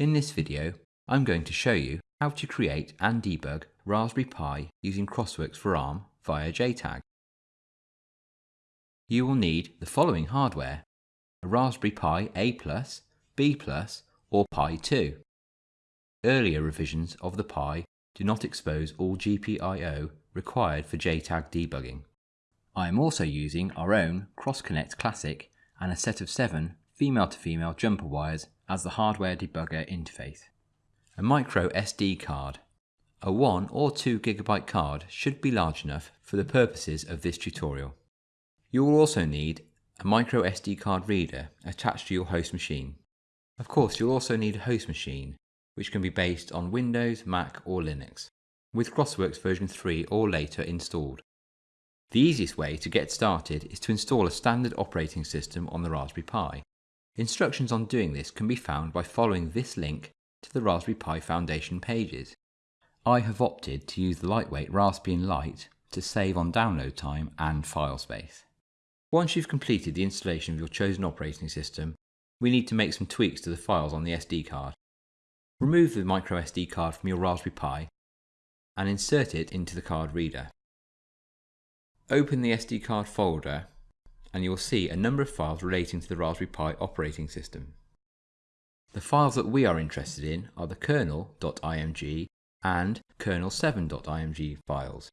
In this video, I'm going to show you how to create and debug Raspberry Pi using Crossworks for ARM via JTAG. You will need the following hardware, a Raspberry Pi A+, B+, or Pi 2. Earlier revisions of the Pi do not expose all GPIO required for JTAG debugging. I am also using our own Cross-Connect Classic and a set of seven female-to-female -female jumper wires as the hardware debugger interface. A micro SD card. A 1 or 2 gigabyte card should be large enough for the purposes of this tutorial. You will also need a micro SD card reader attached to your host machine. Of course, you'll also need a host machine, which can be based on Windows, Mac or Linux, with Crossworks version 3 or later installed. The easiest way to get started is to install a standard operating system on the Raspberry Pi. Instructions on doing this can be found by following this link to the Raspberry Pi Foundation pages. I have opted to use the lightweight Raspbian Lite to save on download time and file space. Once you've completed the installation of your chosen operating system, we need to make some tweaks to the files on the SD card. Remove the micro SD card from your Raspberry Pi and insert it into the card reader. Open the SD card folder and you will see a number of files relating to the Raspberry Pi operating system. The files that we are interested in are the kernel.img and kernel7.img files.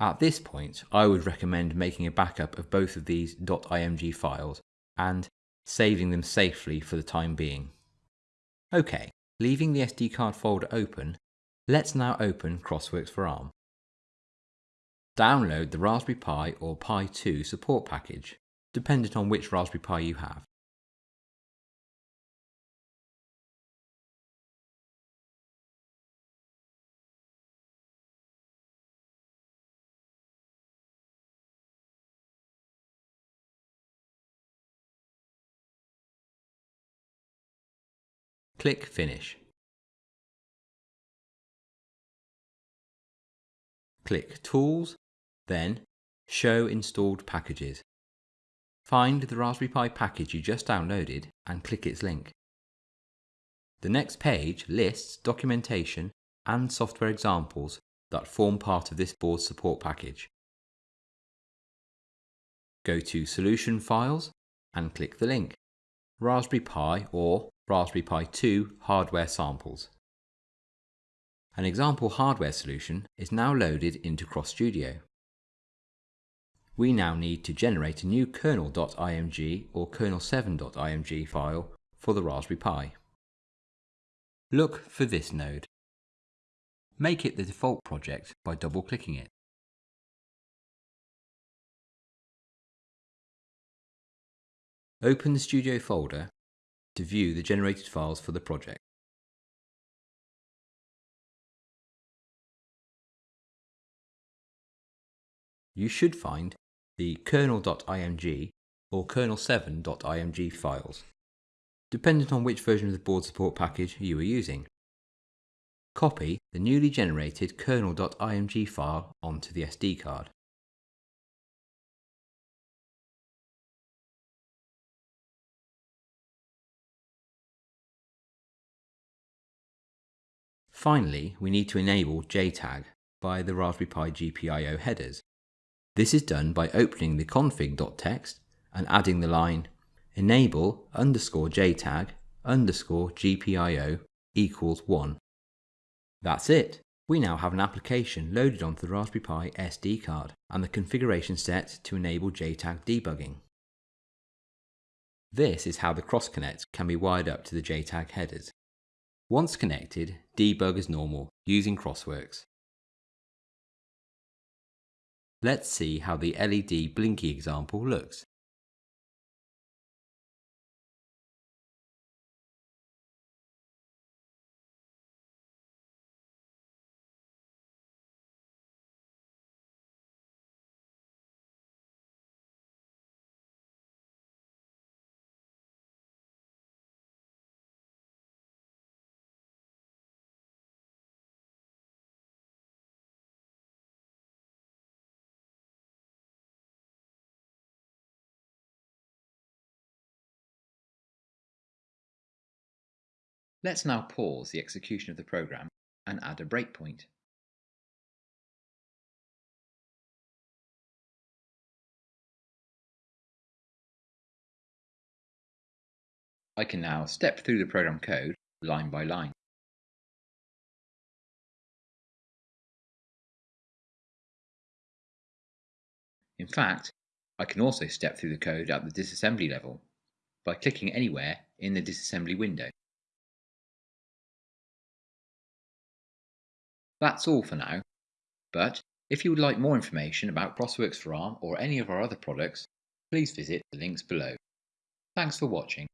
At this point, I would recommend making a backup of both of these .img files and saving them safely for the time being. OK, leaving the SD card folder open, let's now open Crossworks for ARM. Download the Raspberry Pi or Pi 2 support package, dependent on which Raspberry Pi you have. Click Finish. Click Tools, then Show Installed Packages. Find the Raspberry Pi package you just downloaded and click its link. The next page lists documentation and software examples that form part of this board support package. Go to Solution Files and click the link, Raspberry Pi or Raspberry Pi 2 hardware samples. An example hardware solution is now loaded into CrossStudio. We now need to generate a new kernel.img or kernel7.img file for the Raspberry Pi. Look for this node. Make it the default project by double-clicking it. Open the Studio folder to view the generated files for the project. You should find the kernel.img or kernel7.img files, dependent on which version of the board support package you are using. Copy the newly generated kernel.img file onto the SD card. Finally, we need to enable JTAG by the Raspberry Pi GPIO headers. This is done by opening the config.txt and adding the line enable underscore JTAG underscore GPIO equals 1. That's it. We now have an application loaded onto the Raspberry Pi SD card and the configuration set to enable JTAG debugging. This is how the cross-connect can be wired up to the JTAG headers. Once connected, debug as normal using Crossworks. Let's see how the LED blinky example looks. Let's now pause the execution of the program and add a breakpoint. I can now step through the program code line by line. In fact, I can also step through the code at the disassembly level by clicking anywhere in the disassembly window. That's all for now, but if you would like more information about CrossWorks for ARM or any of our other products, please visit the links below. Thanks for watching.